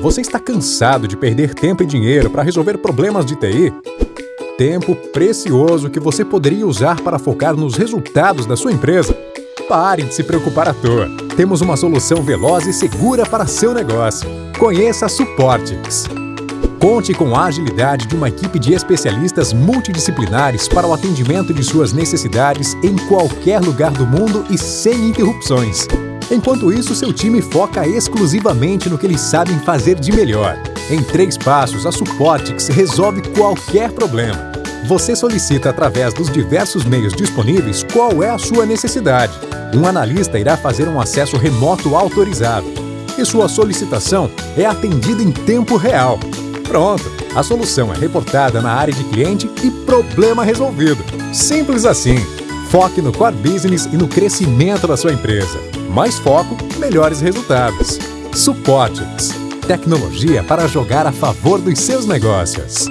Você está cansado de perder tempo e dinheiro para resolver problemas de TI? Tempo precioso que você poderia usar para focar nos resultados da sua empresa? Pare de se preocupar à toa. Temos uma solução veloz e segura para seu negócio. Conheça a Supportix. Conte com a agilidade de uma equipe de especialistas multidisciplinares para o atendimento de suas necessidades em qualquer lugar do mundo e sem interrupções. Enquanto isso, seu time foca exclusivamente no que eles sabem fazer de melhor. Em três passos, a Supportix resolve qualquer problema. Você solicita através dos diversos meios disponíveis qual é a sua necessidade. Um analista irá fazer um acesso remoto autorizado. E sua solicitação é atendida em tempo real. Pronto, a solução é reportada na área de cliente e problema resolvido. Simples assim. Foque no core business e no crescimento da sua empresa. Mais foco, melhores resultados. Supportix. Tecnologia para jogar a favor dos seus negócios.